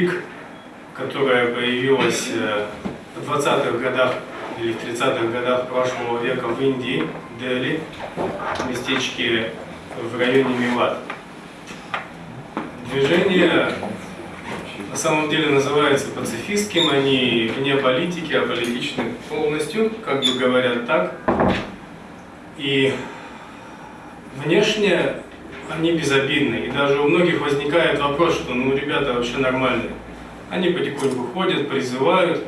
Таблик, которая появилась э, в 20-х годах или в 30-х годах прошлого века в Индии, Дели, в местечке в районе Милат. Движение на самом деле называется пацифистским, они вне политики, а политичны полностью, как бы говорят так. И внешне они безобидны. И даже у многих возникает вопрос, что ну ребята вообще нормальные. Они потихоньку ходят, призывают,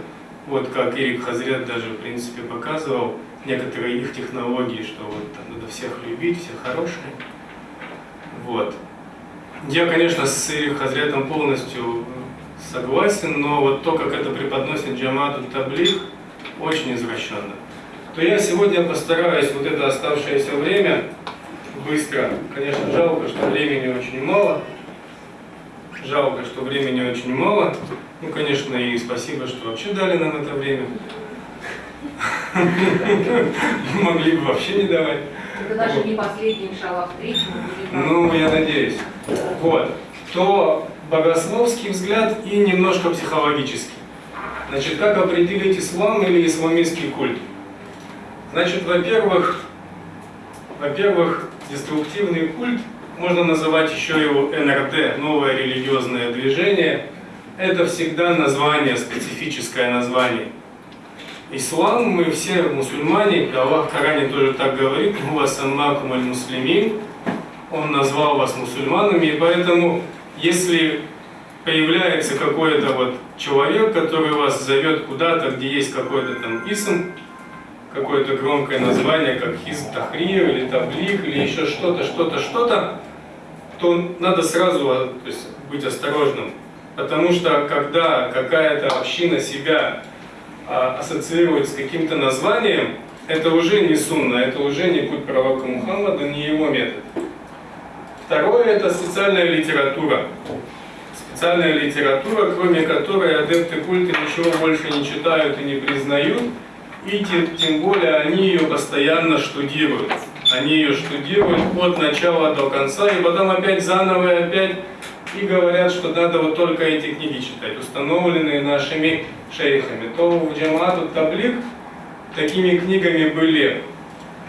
вот как Ирик Хазрет даже в принципе показывал, некоторые их технологии, что вот там надо всех любить, все хорошие. Вот. Я, конечно, с Ирик Хазретом полностью согласен, но вот то, как это преподносит Джамату Таблих, очень извращенно. То я сегодня постараюсь вот это оставшееся время быстро. Конечно, жалко, что времени очень мало. Жалко, что времени очень мало. Ну, конечно, и спасибо, что вообще дали нам это время. Могли бы вообще не давать. Это даже не последний, иншаллах, третий. Ну, я надеюсь. Вот. То богословский взгляд и немножко психологический. Значит, как определить ислам или исламистский культ? Значит, во-первых, во-первых, деструктивный культ, можно называть еще его НРД, новое религиозное движение, это всегда название, специфическое название. Ислам, мы все мусульмане, Аллах в Коране тоже так говорит, «Хуа саммакум аль-муслимин», Он назвал вас мусульманами, и поэтому, если появляется какой-то вот человек, который вас зовет куда-то, где есть какой-то там исм, какое-то громкое название, как Хизб Тахрир или Таблих, или еще что-то, что-то, что-то, то надо сразу то есть, быть осторожным. Потому что когда какая-то община себя а, ассоциирует с каким-то названием, это уже не сунна, это уже не путь пророка Мухаммада, не его метод. Второе – это специальная литература. Специальная литература, кроме которой адепты культа ничего больше не читают и не признают, и тем, тем более они ее постоянно штудируют. Они ее штудируют от начала до конца, и потом опять заново и опять и говорят, что надо вот только эти книги читать, установленные нашими шейхами. То в Джамату Таблик такими книгами были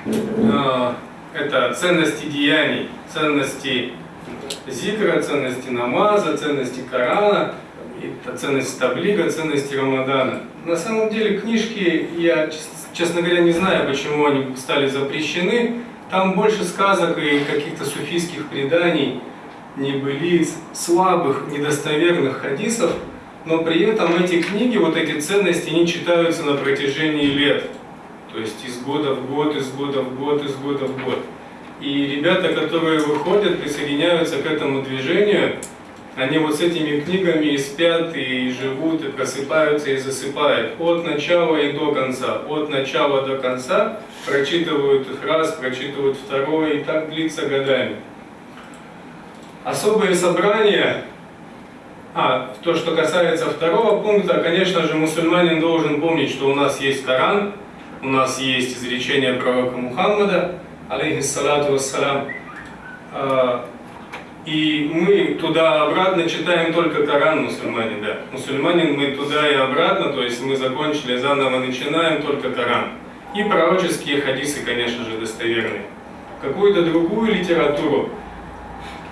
э, это ценности деяний, ценности зикра, ценности намаза, ценности Корана, ценности таблига, ценности Рамадана. На самом деле книжки, я, честно говоря, не знаю, почему они стали запрещены. Там больше сказок и каких-то суфийских преданий, небылиц, слабых, недостоверных хадисов, но при этом эти книги, вот эти ценности, они читаются на протяжении лет. То есть из года в год, из года в год, из года в год. И ребята, которые выходят, присоединяются к этому движению, они вот с этими книгами и спят, и живут, и просыпаются, и засыпают. От начала и до конца. От начала до конца прочитывают их раз, прочитывают второй, и так длится годами. Особые собрания, а, то, что касается второго пункта, конечно же, мусульманин должен помнить, что у нас есть Коран, у нас есть изречение пророка Мухаммада, алейхиссалату вассалам, а, и мы туда-обратно читаем только Коран, мусульмане, да. Мусульманин мы туда и обратно, то есть мы закончили, заново начинаем только Коран. И пророческие хадисы, конечно же, достоверные. Какую-то другую литературу,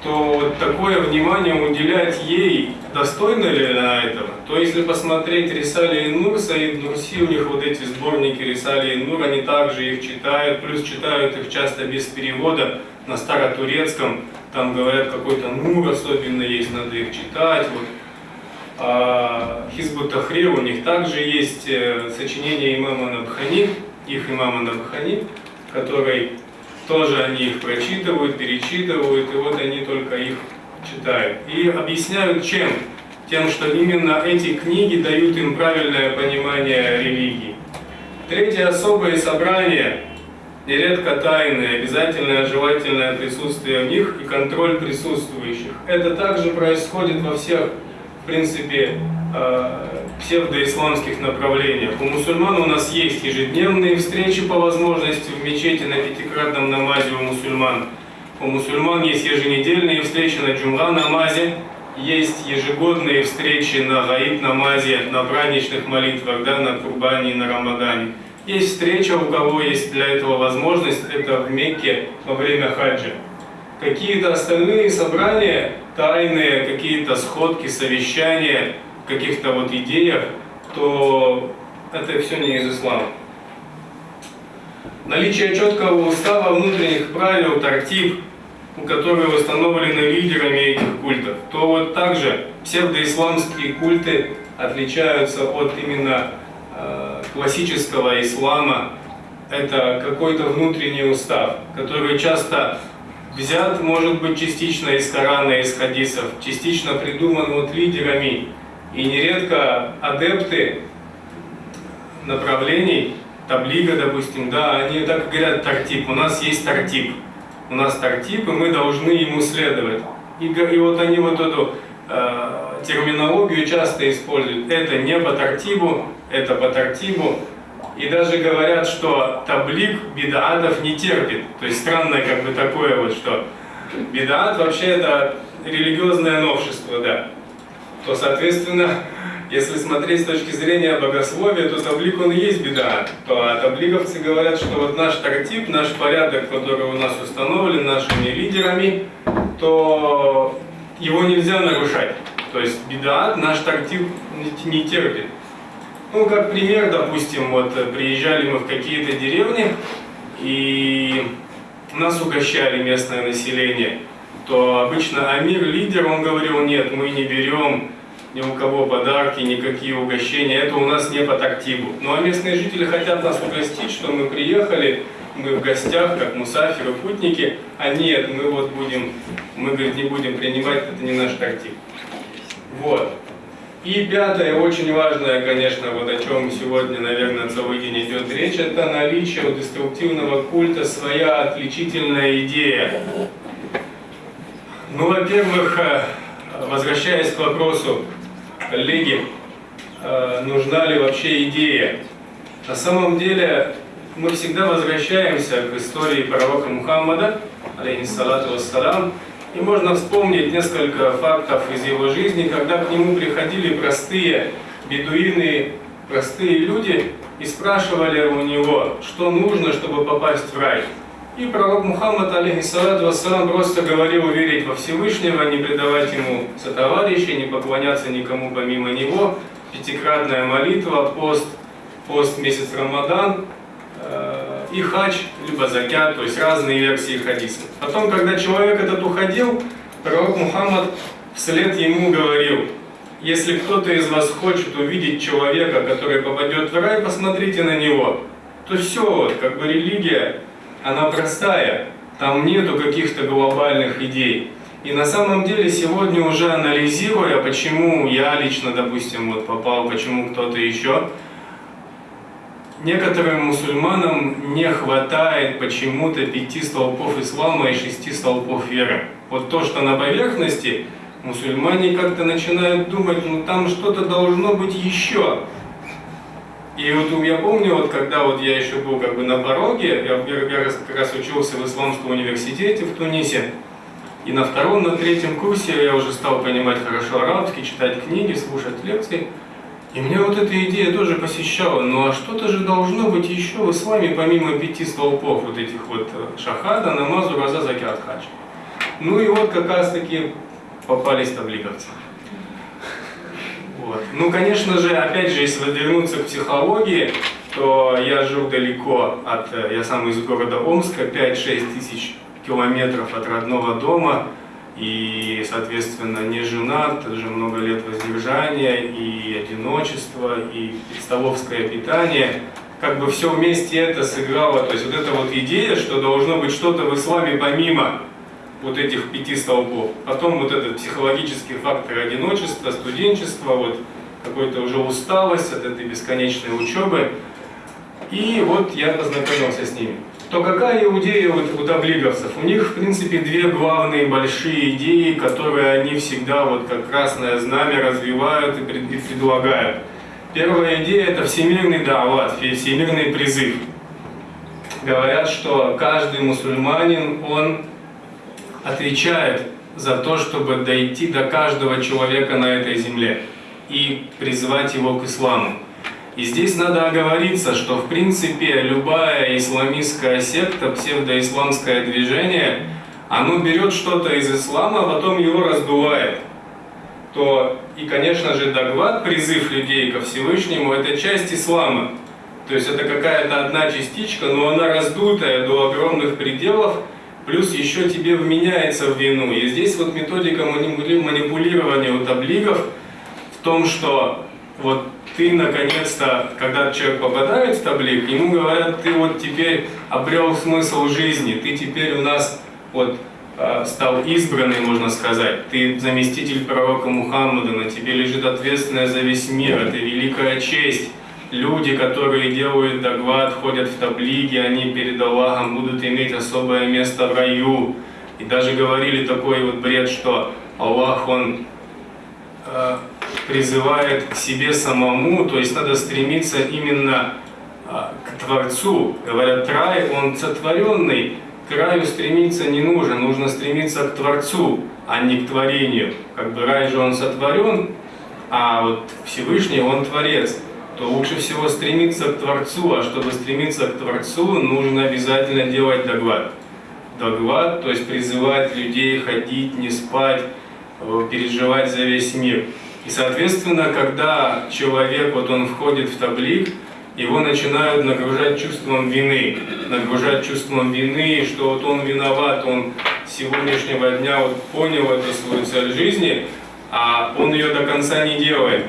то вот такое внимание уделять ей, достойно ли она этого? То если посмотреть Рисали и Нур, Саид Нурси, у них вот эти сборники Рисали и Нур, они также их читают, плюс читают их часто без перевода на старотурецком, там говорят какой-то Нур особенно есть, надо их читать. Вот. А Хизбу Тахрир, у них также есть э, сочинение имама Набхани, их имама Набхани, который тоже они их прочитывают, перечитывают, и вот они только их читают. И объясняют чем? Тем, что именно эти книги дают им правильное понимание религии. Третье особое собрание, нередко тайное, обязательное желательное присутствие в них и контроль присутствующих. Это также происходит во всех, в принципе, э, псевдоисламских направлениях. У мусульман у нас есть ежедневные встречи по возможности в мечети на пятикратном намазе у мусульман. У мусульман есть еженедельные встречи на джумра намазе, есть ежегодные встречи на Гаид намазе, на праздничных молитвах, да, на Курбане и на Рамадане. Есть встреча, у кого есть для этого возможность, это в Мекке во время хаджа. Какие-то остальные собрания, тайные, какие-то сходки, совещания, каких-то вот идеях, то это все не из ислама. Наличие четкого устава, внутренних правил, тартиб, которые установлены лидерами этих культов, то вот также псевдоисламские культы отличаются от именно классического ислама. Это какой-то внутренний устав, который часто взят, может быть, частично из Корана, из хадисов, частично придуман вот лидерами. И нередко адепты направлений, таблига, допустим, да, они так говорят тартип, у нас есть тартип у нас тартип, и мы должны ему следовать. И, и вот они вот эту э, терминологию часто используют. Это не по тартибу, это по тартибу. И даже говорят, что таблик бедаатов не терпит. То есть странное как бы такое вот, что бедаат вообще это религиозное новшество, да. То, соответственно, если смотреть с точки зрения богословия, то таблик он и есть беда. То таблиговцы говорят, что вот наш тартип, наш порядок, который у нас установлен нашими лидерами, то его нельзя нарушать. То есть беда наш тартип не терпит. Ну, как пример, допустим, вот приезжали мы в какие-то деревни, и нас угощали местное население, то обычно Амир, лидер, он говорил, нет, мы не берем ни у кого подарки, никакие угощения. Это у нас не по тактибу. Ну а местные жители хотят нас угостить, что мы приехали, мы в гостях, как мусаферы, путники, а нет, мы вот будем, мы, говорит, не будем принимать, это не наш тактиб. Вот. И пятое, очень важное, конечно, вот о чем сегодня, наверное, целый день идет речь, это наличие у деструктивного культа своя отличительная идея. Ну, во-первых, э, возвращаясь к вопросу коллеги, э, нужна ли вообще идея. На самом деле мы всегда возвращаемся к истории пророка Мухаммада, алейхиссалату вассалам, и можно вспомнить несколько фактов из его жизни, когда к нему приходили простые бедуины, простые люди и спрашивали у него, что нужно, чтобы попасть в рай. И пророк Мухаммад, алейхиссалату вассалам, просто говорил верить во Всевышнего, не предавать ему сотоварищей, не поклоняться никому помимо него, пятикратная молитва, пост, пост месяц Рамадан и хач, либо закят, то есть разные версии хадиса. Потом, когда человек этот уходил, пророк Мухаммад вслед ему говорил, если кто-то из вас хочет увидеть человека, который попадет в рай, посмотрите на него. То все, вот, как бы религия она простая, там нету каких-то глобальных идей. И на самом деле сегодня уже анализируя, почему я лично, допустим, вот попал, почему кто-то еще, некоторым мусульманам не хватает почему-то пяти столпов ислама и шести столпов веры. Вот то, что на поверхности, мусульмане как-то начинают думать, ну там что-то должно быть еще. И вот я помню, вот когда вот я еще был как бы на пороге, я, я как раз учился в Исламском университете в Тунисе, и на втором, на третьем курсе я уже стал понимать хорошо арабский, читать книги, слушать лекции. И меня вот эта идея тоже посещала, ну а что-то же должно быть еще в исламе, помимо пяти столпов вот этих вот э, шахада, намазу, раза, закят, хадж. Ну и вот как раз таки попались таблиговцы. Вот. Ну, конечно же, опять же, если вернуться к психологии, то я жил далеко от, э, я сам из города Омска, 5-6 тысяч километров от родного дома, и, соответственно, не женат, уже много лет воздержания, и одиночество, и столовское питание. Как бы все вместе это сыграло, то есть вот эта вот идея, что должно быть что-то в исламе помимо вот этих пяти столбов. Потом вот этот психологический фактор одиночества, студенчества, вот какой-то уже усталость от этой бесконечной учебы. И вот я познакомился с ними. То какая идея вот у таблиговцев? У них, в принципе, две главные большие идеи, которые они всегда вот как красное знамя развивают и предлагают. Первая идея – это всемирный дават, всемирный призыв. Говорят, что каждый мусульманин, он отвечает за то, чтобы дойти до каждого человека на этой земле и призвать его к исламу. И здесь надо оговориться, что в принципе любая исламистская секта, псевдоисламское движение, оно берет что-то из ислама, а потом его раздувает. То и, конечно же, догват, призыв людей ко Всевышнему, это часть ислама. То есть это какая-то одна частичка, но она раздутая до огромных пределов, плюс еще тебе вменяется в вину. И здесь вот методика манипулирования у таблигов в том, что вот ты наконец-то, когда человек попадает в таблик, ему говорят, ты вот теперь обрел смысл жизни, ты теперь у нас вот а, стал избранный, можно сказать. Ты заместитель пророка Мухаммада, на тебе лежит ответственность за весь мир, это великая честь. Люди, которые делают догват, ходят в таблиги, они перед Аллахом будут иметь особое место в раю. И даже говорили такой вот бред, что Аллах, Он э, призывает к себе самому, то есть надо стремиться именно а, к Творцу. Говорят, рай, он сотворенный, к раю стремиться не нужно, нужно стремиться к Творцу, а не к творению. Как бы рай же он сотворен, а вот Всевышний он Творец. То лучше всего стремиться к Творцу, а чтобы стремиться к Творцу, нужно обязательно делать догват. Догват, то есть призывать людей ходить, не спать, э, переживать за весь мир. И, соответственно, когда человек, вот он входит в таблик, его начинают нагружать чувством вины, нагружать чувством вины, что вот он виноват, он с сегодняшнего дня вот понял эту свою цель жизни, а он ее до конца не делает.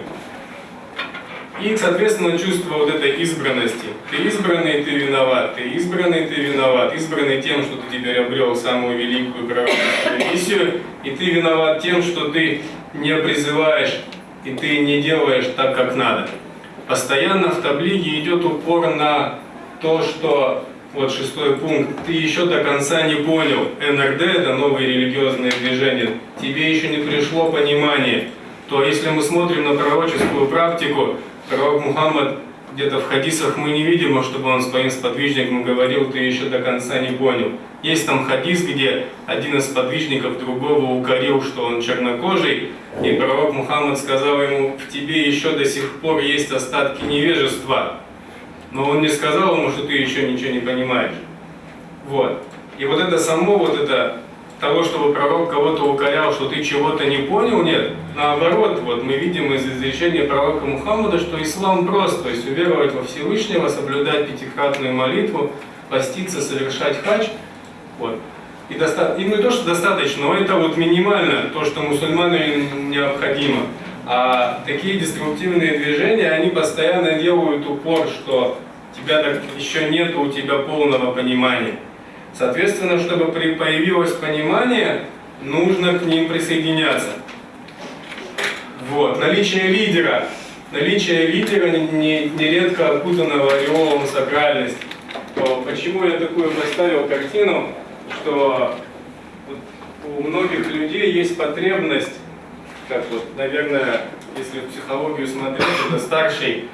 И, соответственно, чувство вот этой избранности. Ты избранный, ты виноват, ты избранный, ты виноват. Избранный тем, что ты теперь обрел самую великую правильную миссию, и ты виноват тем, что ты не призываешь и ты не делаешь так, как надо. Постоянно в таблиге идет упор на то, что, вот шестой пункт, ты еще до конца не понял. НРД, это новые религиозные движения, тебе еще не пришло понимание. То если мы смотрим на пророческую практику, пророк Мухаммад где-то в хадисах мы не видим, чтобы он своим сподвижникам говорил, ты еще до конца не понял. Есть там хадис, где один из сподвижников другого укорил, что он чернокожий, и пророк Мухаммад сказал ему, в тебе еще до сих пор есть остатки невежества. Но он не сказал ему, что ты еще ничего не понимаешь. Вот. И вот это само, вот это того, чтобы пророк кого-то укорял, что ты чего-то не понял, нет. Наоборот, вот мы видим из изречения пророка Мухаммада, что ислам прост, то есть уверовать во Всевышнего, соблюдать пятикратную молитву, поститься, совершать хадж. Вот. И, доста... и не то, что достаточно, но это вот минимально, то, что мусульману необходимо. А такие деструктивные движения, они постоянно делают упор, что тебя так еще нет у тебя полного понимания. Соответственно, чтобы появилось понимание, нужно к ним присоединяться. Вот. Наличие лидера. Наличие лидера нередко окутанного ореолом сакральности. Почему я такую поставил картину, что у многих людей есть потребность, как вот, наверное, если в психологию смотреть, это старший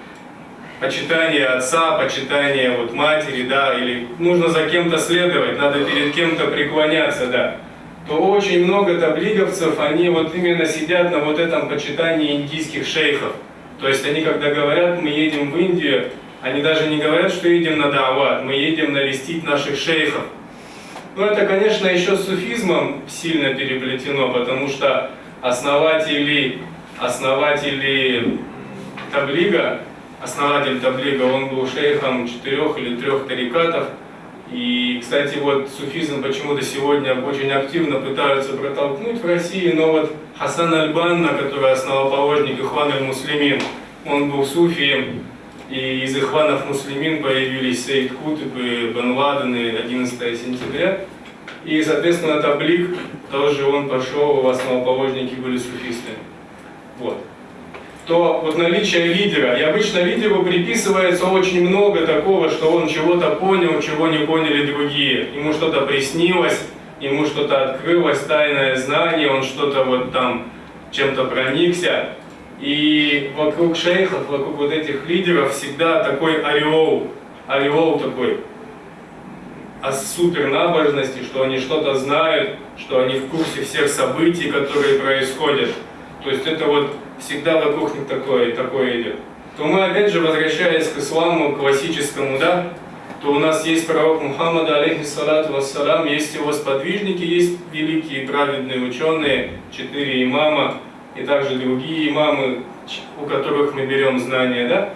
почитание отца, почитание вот матери, да, или нужно за кем-то следовать, надо перед кем-то преклоняться, да, то очень много таблиговцев, они вот именно сидят на вот этом почитании индийских шейхов. То есть они, когда говорят, мы едем в Индию, они даже не говорят, что едем на Дават, мы едем навестить наших шейхов. Ну это, конечно, еще с суфизмом сильно переплетено, потому что основатели, основатели таблига, основатель таблига, он был шейхом четырех или трех тарикатов. И, кстати, вот суфизм почему-то сегодня очень активно пытаются протолкнуть в России, но вот Хасан Аль-Банна, который основоположник Ихван Аль-Муслимин, он был суфием, и из Ихванов Муслимин появились Сейд Кутып и Бен Ладен 11 сентября. И, соответственно, Таблик, тоже он пошел, в основоположники были суфисты. Вот то вот наличие лидера, и обычно лидеру приписывается очень много такого, что он чего-то понял, чего не поняли другие. Ему что-то приснилось, ему что-то открылось, тайное знание, он что-то вот там чем-то проникся. И вокруг шейхов, вокруг вот этих лидеров всегда такой ореол, ореол такой о супернабожности, что они что-то знают, что они в курсе всех событий, которые происходят. То есть это вот всегда вокруг такое, такое идет. То мы опять же, возвращаясь к исламу классическому, да, то у нас есть пророк Мухаммад, алейхиссалату вассалам, есть его сподвижники, есть великие праведные ученые, четыре имама, и также другие имамы, у которых мы берем знания, да,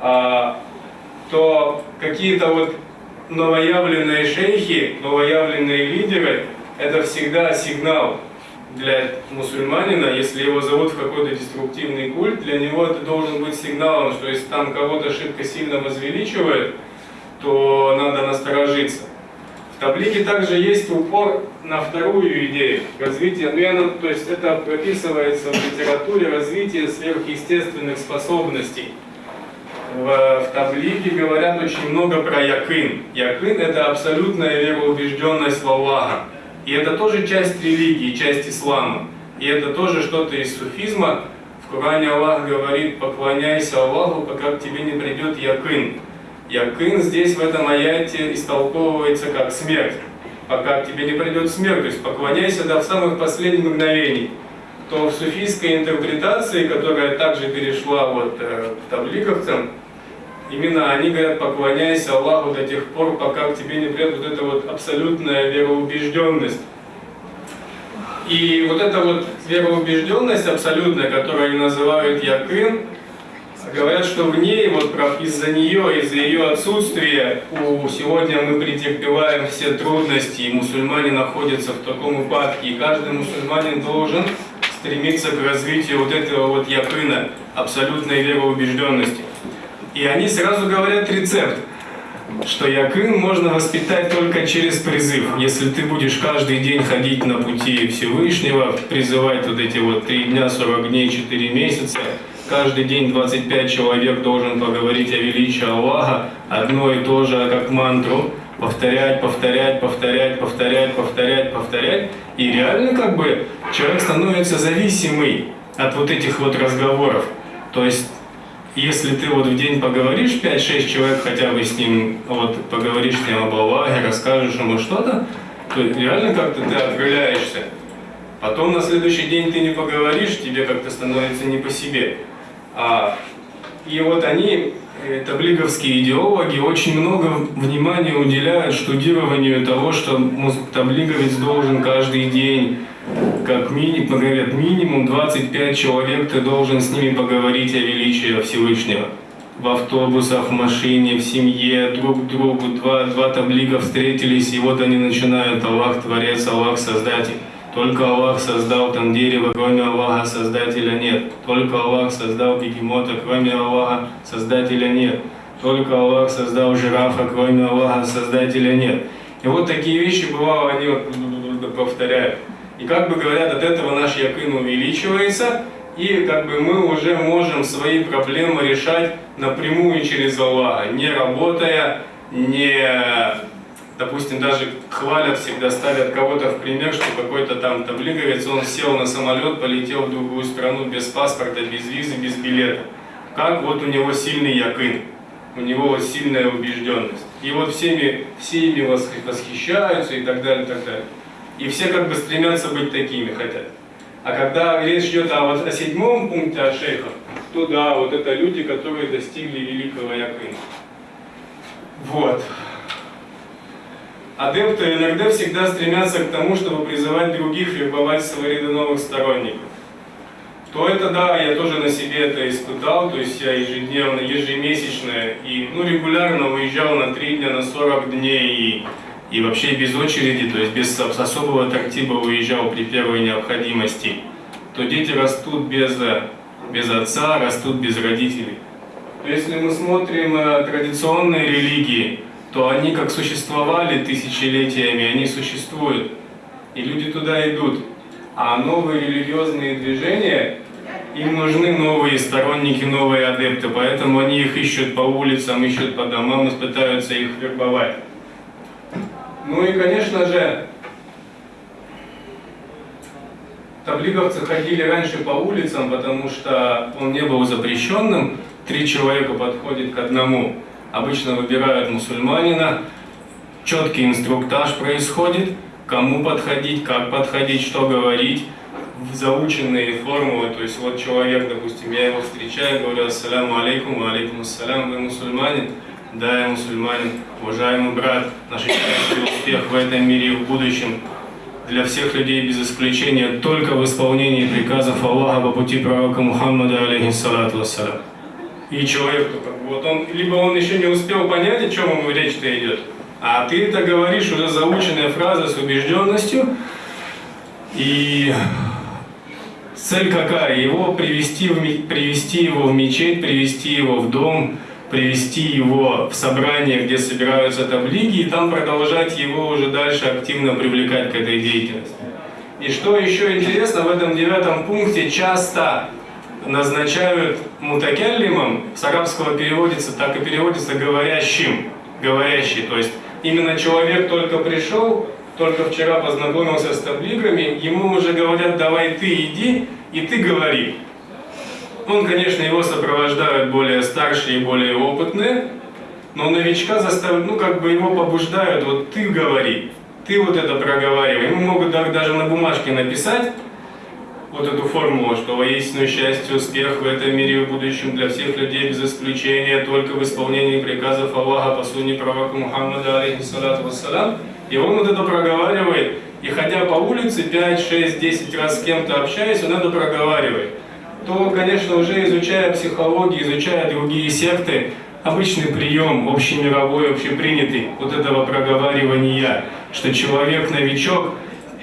а, то какие-то вот новоявленные шейхи, новоявленные лидеры, это всегда сигнал для мусульманина, если его зовут в какой-то деструктивный культ, для него это должен быть сигналом, что если там кого-то шибко сильно возвеличивает, то надо насторожиться. В таблике также есть упор на вторую идею развития, ну, я, то есть это прописывается в литературе развитие сверхъестественных способностей. В, в таблике говорят очень много про якын. Якын это абсолютная вероубежденность в Аллаха. И это тоже часть религии, часть ислама. И это тоже что-то из суфизма. В Коране Аллах говорит, поклоняйся Аллаху, пока к тебе не придет якын. Якын здесь в этом аяте истолковывается как смерть. Пока к тебе не придет смерть, то есть поклоняйся до самых последних мгновений. То в суфийской интерпретации, которая также перешла вот э, к табликовцам, именно они говорят, поклоняйся Аллаху до тех пор, пока к тебе не придет вот эта вот абсолютная вероубежденность. И вот эта вот вероубежденность абсолютная, которую они называют якын, Говорят, что в ней, вот из-за нее, из-за ее отсутствия, у, сегодня мы претерпеваем все трудности, и мусульмане находятся в таком упадке, и каждый мусульманин должен стремиться к развитию вот этого вот якына, абсолютной вероубежденности. И они сразу говорят рецепт, что якын можно воспитать только через призыв. Если ты будешь каждый день ходить на пути Всевышнего, призывать вот эти вот три дня, 40 дней, 4 месяца, каждый день 25 человек должен поговорить о величии Аллаха, одно и то же, как мантру, повторять, повторять, повторять, повторять, повторять, повторять. И реально как бы человек становится зависимый от вот этих вот разговоров. То есть, если ты вот в день поговоришь 5-6 человек, хотя бы с ним, вот поговоришь с ним об Аллахе, расскажешь ему что-то, то реально как-то ты отвлекаешься. Потом на следующий день ты не поговоришь, тебе как-то становится не по себе. А, и вот они, э, таблиговские идеологи, очень много внимания уделяют штудированию того, что таблиговец должен каждый день, как минимум, говорят, минимум 25 человек ты должен с ними поговорить о величии Всевышнего. В автобусах, в машине, в семье, друг к другу, два, два таблига встретились, и вот они начинают Аллах Творец, Аллах Создатель. Только Аллах создал там дерево, кроме Аллаха Создателя нет. Только Аллах создал бегемота, кроме Аллаха Создателя нет. Только Аллах создал жирафа, кроме Аллаха Создателя нет. И вот такие вещи, бывало, они повторяют. И как бы говорят, от этого наш якын увеличивается, и как бы мы уже можем свои проблемы решать напрямую через Аллаха, не работая, не допустим, даже хвалят всегда, ставят кого-то в пример, что какой-то там таблиговец, он сел на самолет, полетел в другую страну без паспорта, без визы, без билета. Как вот у него сильный якын, у него вот сильная убежденность. И вот всеми, все ими восхищаются и так далее, и так далее. И все как бы стремятся быть такими, хотят. А когда речь идет о, о седьмом пункте от шейхов, то да, вот это люди, которые достигли великого якына. Вот. Адепты иногда всегда стремятся к тому, чтобы призывать других вербовать в свои ряды новых сторонников. То это да, я тоже на себе это испытал, то есть я ежедневно, ежемесячно и ну, регулярно уезжал на 3 дня, на 40 дней и, и вообще без очереди, то есть без особого тактиба уезжал при первой необходимости, то дети растут без, без отца, растут без родителей. Если мы смотрим э, традиционные религии, то они как существовали тысячелетиями, они существуют. И люди туда идут. А новые религиозные движения, им нужны новые сторонники, новые адепты, поэтому они их ищут по улицам, ищут по домам и пытаются их вербовать. Ну и, конечно же, таблиговцы ходили раньше по улицам, потому что он не был запрещенным, три человека подходит к одному. Обычно выбирают мусульманина, четкий инструктаж происходит, кому подходить, как подходить, что говорить, заученные формулы, то есть вот человек, допустим, я его встречаю, говорю, ассаляму алейкум, алейкум ассалям, вы мусульманин? Да, я мусульманин, уважаемый брат, наш счастье, успех в этом мире и в будущем для всех людей без исключения только в исполнении приказов Аллаха по пути пророка Мухаммада, алейхиссалату вассалям. И человек, вот он, либо он еще не успел понять, о чем ему речь-то идет, а ты это говоришь уже заученная фраза с убежденностью, и цель какая? Его привести, в, привести его в мечеть, привести его в дом, привести его в собрание, где собираются таблиги, и там продолжать его уже дальше активно привлекать к этой деятельности. И что еще интересно, в этом девятом пункте часто назначают мутакяллимом, с арабского переводится, так и переводится говорящим, говорящий, то есть именно человек только пришел, только вчера познакомился с таблигами, ему уже говорят, давай ты иди, и ты говори. Он, конечно, его сопровождают более старшие и более опытные, но новичка заставляют, ну, как бы его побуждают, вот ты говори, ты вот это проговаривай. Ему могут даже на бумажке написать вот эту формулу, что воистину счастье, успех в этом мире и в будущем для всех людей без исключения, только в исполнении приказов Аллаха по сунне пророка Мухаммада, алейхиссалату вассалам. И он вот это проговаривает, и ходя по улице 5, 6, 10 раз с кем-то общаясь, он это проговаривает то, конечно, уже изучая психологию, изучая другие секты, обычный прием, общемировой, общепринятый, вот этого проговаривания, что человек-новичок,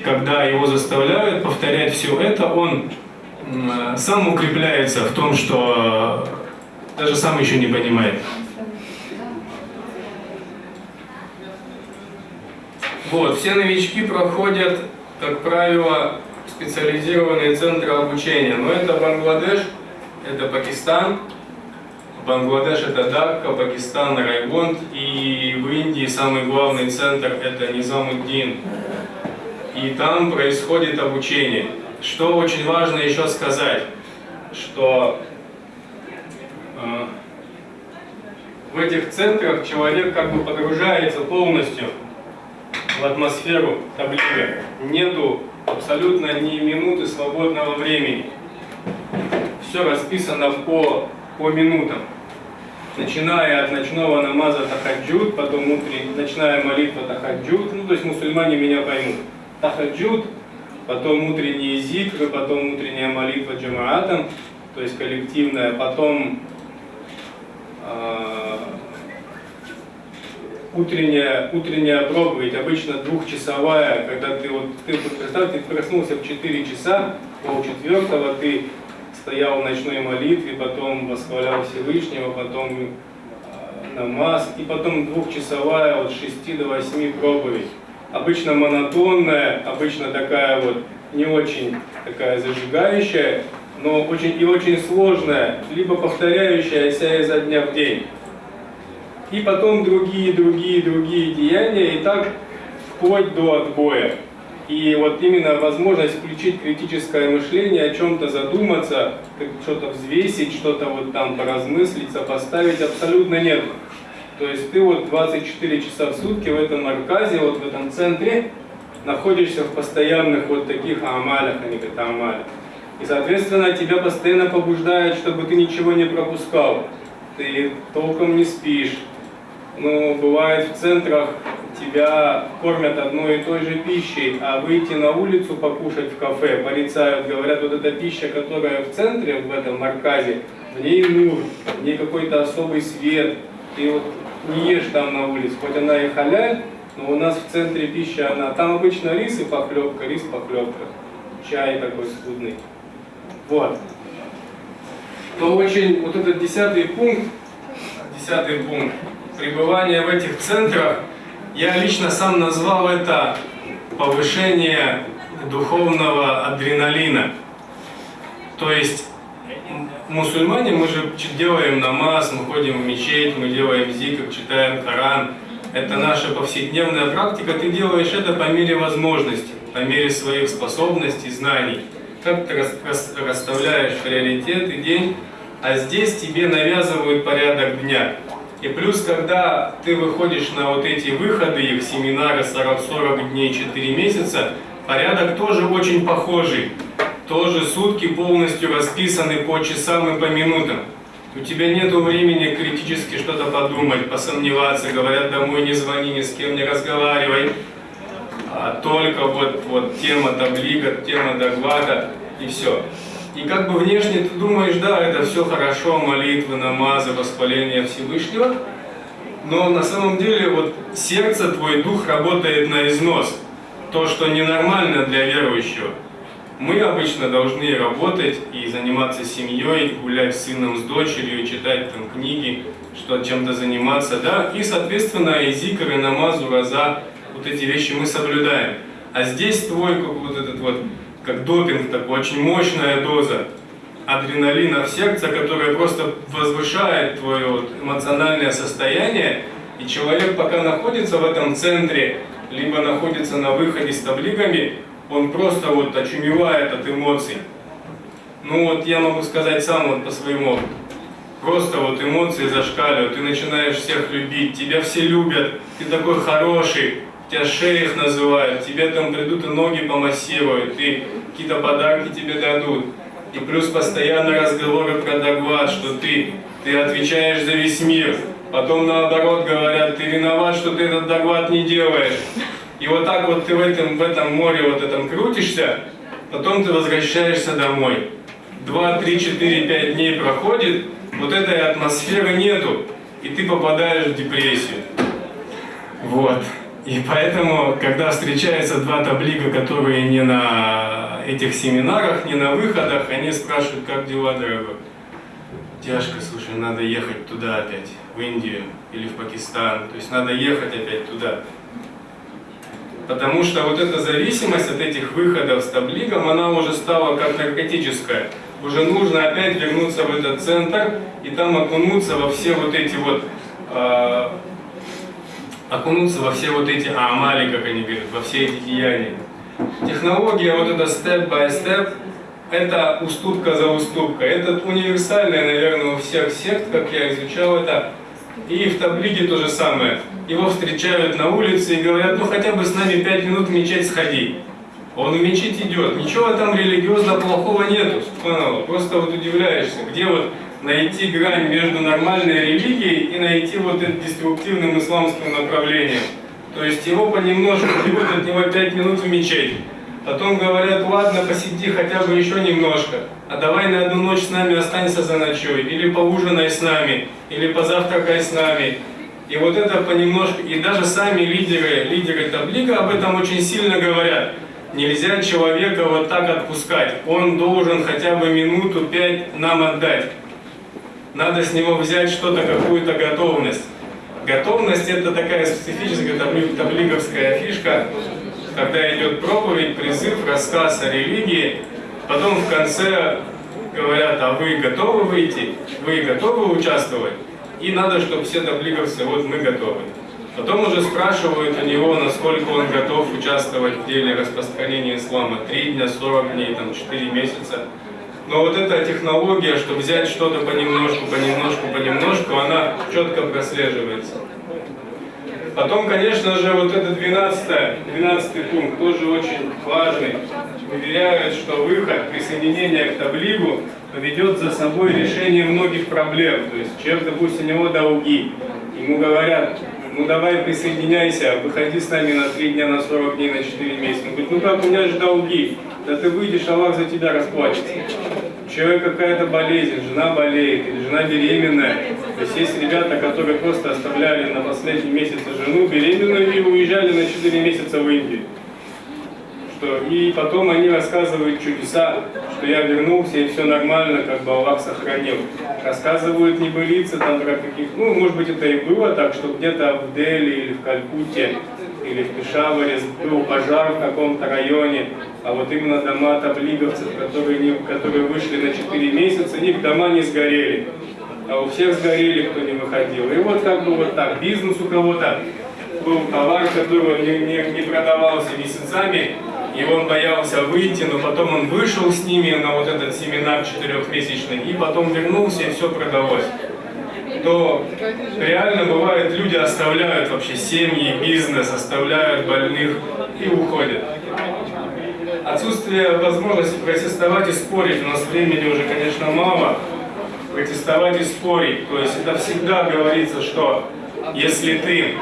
когда его заставляют повторять все это, он сам укрепляется в том, что даже сам еще не понимает. Вот, все новички проходят, как правило, специализированные центры обучения. Но это Бангладеш, это Пакистан. Бангладеш это Дакка, Пакистан Райгонд. И в Индии самый главный центр это Низамуддин. И там происходит обучение. Что очень важно еще сказать, что э, в этих центрах человек как бы погружается полностью в атмосферу таблига. Нету абсолютно ни минуты свободного времени. Все расписано по, по минутам. Начиная от ночного намаза тахаджуд, потом утренняя, ночная молитва тахаджуд, ну то есть мусульмане меня поймут. Тахаджуд, потом утренние зикры, потом утренняя молитва джамаатом, то есть коллективная, потом э, утренняя, утренняя проповедь, обычно двухчасовая, когда ты вот, ты представь, ты проснулся в 4 часа, полчетвертого, ты стоял в ночной молитве, потом восхвалял Всевышнего, потом э, намаз, и потом двухчасовая от 6 до 8 проповедь. Обычно монотонная, обычно такая вот не очень такая зажигающая, но очень и очень сложная, либо повторяющаяся изо дня в день и потом другие, другие, другие деяния, и так вплоть до отбоя. И вот именно возможность включить критическое мышление, о чем-то задуматься, что-то взвесить, что-то вот там поразмыслить, сопоставить абсолютно нет. То есть ты вот 24 часа в сутки в этом арказе, вот в этом центре, находишься в постоянных вот таких амалях, они говорят амалях. И, соответственно, тебя постоянно побуждают, чтобы ты ничего не пропускал. Ты толком не спишь, но бывает в центрах тебя кормят одной и той же пищей, а выйти на улицу покушать в кафе, порицают, говорят, вот эта пища, которая в центре, в этом марказе, в ней нур, в ней какой-то особый свет, ты вот не ешь там на улице, хоть она и халяль, но у нас в центре пища, она, там обычно рис и похлебка, рис похлебка, чай такой скудный. Вот. То очень, вот этот десятый пункт, десятый пункт, пребывания в этих центрах, я лично сам назвал это повышение духовного адреналина. То есть мусульмане, мы же делаем намаз, мы ходим в мечеть, мы делаем зикр, читаем Коран. Это наша повседневная практика, ты делаешь это по мере возможности, по мере своих способностей, знаний. Как ты расставляешь приоритеты, день, а здесь тебе навязывают порядок дня. И плюс, когда ты выходишь на вот эти выходы, их семинары 40, 40 дней, 4 месяца, порядок тоже очень похожий. Тоже сутки полностью расписаны по часам и по минутам. У тебя нет времени критически что-то подумать, посомневаться, говорят, домой не звони, ни с кем не разговаривай. А только вот, вот тема таблига, тема доклада и все. И как бы внешне ты думаешь, да, это все хорошо, молитвы, намазы, воспаление Всевышнего, но на самом деле вот сердце, твой дух работает на износ. То, что ненормально для верующего. Мы обычно должны работать и заниматься семьей, гулять с сыном, с дочерью, читать там книги, что чем-то заниматься, да, и, соответственно, и зикр, и намазу, раза, вот эти вещи мы соблюдаем. А здесь твой вот этот вот как допинг, такой очень мощная доза адреналина в сердце, которая просто возвышает твое вот эмоциональное состояние, и человек пока находится в этом центре, либо находится на выходе с таблигами, он просто вот очумевает от эмоций. Ну вот я могу сказать сам вот по своему опыту. Просто вот эмоции зашкаливают, ты начинаешь всех любить, тебя все любят, ты такой хороший, тебя шейх называют, тебе там придут и ноги помассируют, и какие-то подарки тебе дадут. И плюс постоянно разговоры про доклад, что ты, ты отвечаешь за весь мир. Потом наоборот говорят, ты виноват, что ты этот доклад не делаешь. И вот так вот ты в этом, в этом море вот этом крутишься, потом ты возвращаешься домой. Два, три, четыре, пять дней проходит, вот этой атмосферы нету, и ты попадаешь в депрессию. Вот. И поэтому, когда встречаются два таблига, которые не на этих семинарах, не на выходах, они спрашивают, как дела, дорогой? Тяжко, слушай, надо ехать туда опять, в Индию или в Пакистан. То есть надо ехать опять туда. Потому что вот эта зависимость от этих выходов с таблигом, она уже стала как наркотическая. Уже нужно опять вернуться в этот центр и там окунуться во все вот эти вот э, окунуться во все вот эти амали, как они говорят, во все эти деяния. Технология вот by step, это уступка за уступкой. Это универсальная, наверное, у всех сект, как я изучал это. И в таблике то же самое. Его встречают на улице и говорят, ну хотя бы с нами пять минут в мечеть сходи. Он в мечеть идет. Ничего там религиозно плохого нету. Просто вот удивляешься, где вот найти грань между нормальной религией и найти вот это деструктивным исламским направлением. То есть его понемножку берут от него пять минут в мечеть. Потом говорят, ладно, посиди хотя бы еще немножко, а давай на одну ночь с нами останься за ночой, или поужинай с нами, или позавтракай с нами. И вот это понемножку, и даже сами лидеры, лидеры таблика об этом очень сильно говорят. Нельзя человека вот так отпускать, он должен хотя бы минуту пять нам отдать надо с него взять что-то, какую-то готовность. Готовность это такая специфическая таблиговская фишка, когда идет проповедь, призыв, рассказ о религии, потом в конце говорят, а вы готовы выйти, вы готовы участвовать? И надо, чтобы все таблиговцы, вот мы готовы. Потом уже спрашивают у него, насколько он готов участвовать в деле распространения ислама. Три дня, 40 дней, там, 4 месяца. Но вот эта технология, что взять что-то понемножку, понемножку, понемножку, она четко прослеживается. Потом, конечно же, вот этот 12, 12 пункт тоже очень важный. Уверяют, что выход, присоединение к таблигу поведет за собой решение многих проблем. То есть человек, допустим, у него долги, ему говорят, ну давай присоединяйся, выходи с нами на 3 дня, на 40 дней, на 4 месяца. Он говорит, ну как, у меня же долги. Да ты выйдешь, Аллах за тебя расплачется. У человека какая-то болезнь, жена болеет, или жена беременная. То есть есть ребята, которые просто оставляли на последний месяц жену беременную и уезжали на 4 месяца в Индию. Что, и потом они рассказывают чудеса, что я вернулся и все нормально, как бы Аллах сохранил. Рассказывают небылицы там про каких, ну, может быть, это и было так, что где-то в Дели или в Калькутте или в Пешаваре был пожар в каком-то районе, а вот именно дома таблиговцев, которые, не, которые вышли на 4 месяца, их дома не сгорели. А у всех сгорели, кто не выходил. И вот как бы вот так, бизнес у кого-то был товар, который не, не, не продавался месяцами, и он боялся выйти, но потом он вышел с ними на вот этот семинар четырехмесячный, и потом вернулся, и все продалось. То реально бывает, люди оставляют вообще семьи, бизнес, оставляют больных и уходят. Отсутствие возможности протестовать и спорить, у нас времени уже, конечно, мало, протестовать и спорить. То есть это всегда говорится, что если ты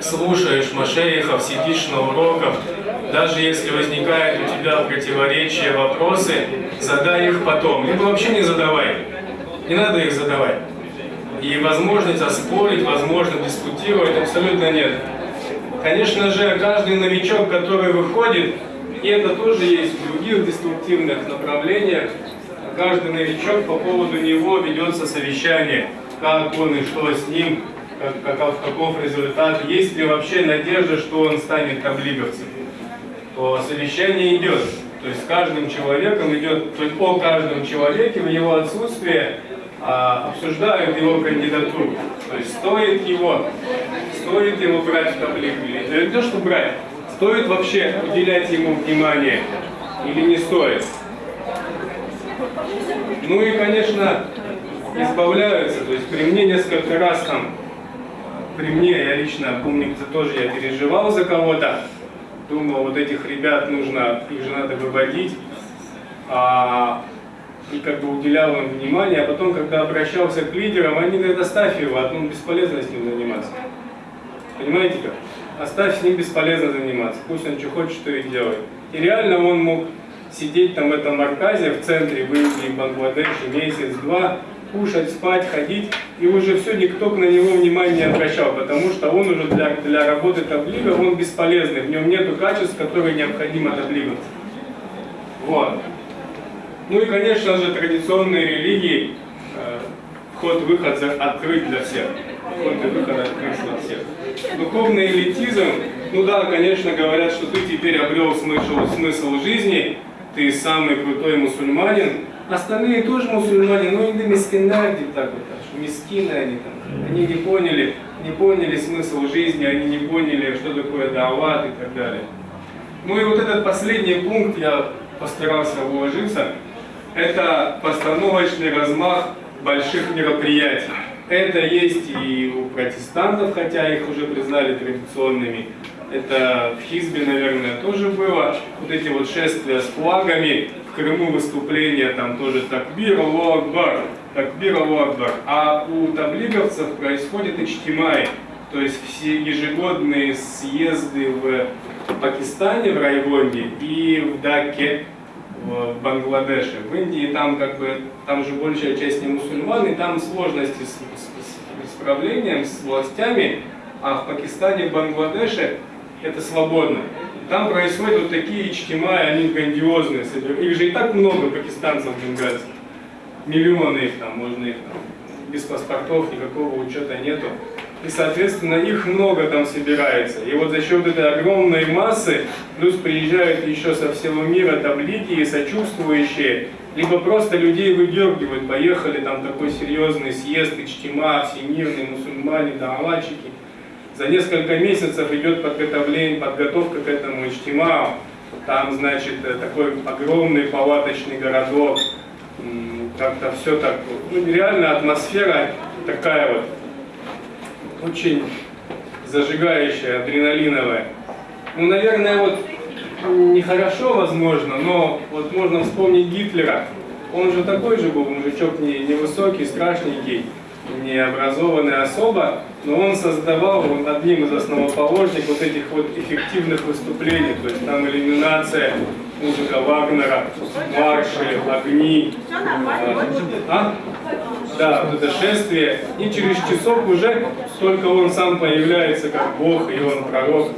слушаешь машейхов, сидишь на уроках, даже если возникают у тебя противоречия, вопросы, задай их потом. Либо вообще не задавай. Не надо их задавать. И возможность оспорить, возможность дискутировать абсолютно нет. Конечно же, каждый новичок, который выходит, и это тоже есть в других деструктивных направлениях, каждый новичок по поводу него ведется совещание, как он и что с ним, как, каков, каков результат, есть ли вообще надежда, что он станет таблиговцем. То совещание идет. То есть с каждым человеком идет, то есть о каждом человеке в его отсутствие обсуждают его кандидатуру. То есть стоит его, стоит его брать в таблицу или не то, что брать, стоит вообще уделять ему внимание или не стоит. Ну и, конечно, избавляются. То есть при мне несколько раз там, при мне, я лично помню, тоже я переживал за кого-то, думал, вот этих ребят нужно, их же надо выводить. А, и как бы уделял им внимание, а потом, когда обращался к лидерам, они говорят, оставь его, одну бесполезно с ним заниматься. Понимаете как? Оставь с ним бесполезно заниматься, пусть он что хочет, что и делает. И реально он мог сидеть там в этом Арказе, в центре, в Индии, Бангладеше месяц-два, кушать, спать, ходить, и уже все, никто на него внимания не обращал, потому что он уже для, для работы таблига, он бесполезный, в нем нету качеств, которые необходимы таблигам. Вот. Ну и, конечно же, традиционные религии, э, вход-выход открыт для всех. Вход и выход открыт для всех. Духовный элитизм, ну да, конечно, говорят, что ты теперь обрел смысл, смысл жизни, ты самый крутой мусульманин, остальные тоже мусульмане, но иногда мискинарди так вот, мискины они там, они не поняли, не поняли смысл жизни, они не поняли, что такое дават и так далее. Ну и вот этот последний пункт я постарался уложиться, это постановочный размах больших мероприятий. Это есть и у протестантов, хотя их уже признали традиционными. Это в Хизбе, наверное, тоже было. Вот эти вот шествия с флагами, в Крыму выступления, там тоже такбир, Аллаху Акбар, такбир, Аллаху Акбар. А у таблиговцев происходит ичтимай, то есть все ежегодные съезды в Пакистане, в Райвонде и в Даке, в Бангладеше. В Индии там как бы, там же большая часть не мусульман, и там сложности с, с, с правлением, с властями, а в Пакистане, в Бангладеше это свободно. Там происходят вот такие ичтимаи, они грандиозные. Их же и так много пакистанцев, бенгальцев. Миллионы их там, можно их там, без паспортов, никакого учета нету. И, соответственно, их много там собирается. И вот за счет этой огромной массы, плюс приезжают еще со всего мира таблики и сочувствующие, либо просто людей выдергивают, поехали, там такой серьезный съезд, Ичтима, всемирные мусульмане, давальщики. За несколько месяцев идет подготовление, подготовка к этому Ичтимау. Там, значит, э, такой огромный палаточный городок. Как-то все так, ну, реально атмосфера такая вот, очень зажигающая, адреналиновая. Ну, наверное, вот нехорошо, возможно, но вот можно вспомнить Гитлера. Он же такой же был, мужичок не, невысокий, страшненький необразованная особа, но он создавал он одним из основоположников вот этих вот эффективных выступлений, то есть там иллюминация, музыка Вагнера, марши, огни. А? Да, вот это шествие. И через часов уже только он сам появляется как Бог, и он пророк,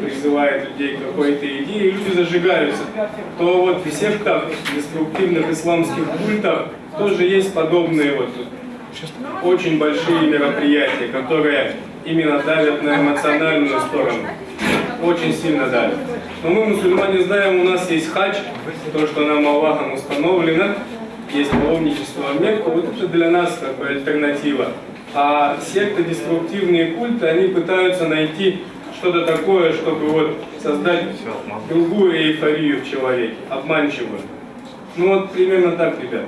призывает людей к какой-то идее, и люди зажигаются. То вот в сектах, деструктивных исламских культах тоже есть подобные вот очень большие мероприятия, которые именно давят на эмоциональную сторону. Очень сильно давят. Но мы, мусульмане, знаем, у нас есть хадж, то, что нам Аллахом установлено, есть паломничество в Мекку, вот это для нас как бы альтернатива. А секты, деструктивные культы, они пытаются найти что-то такое, чтобы вот создать другую эйфорию в человеке, обманчивую. Ну вот примерно так, ребят.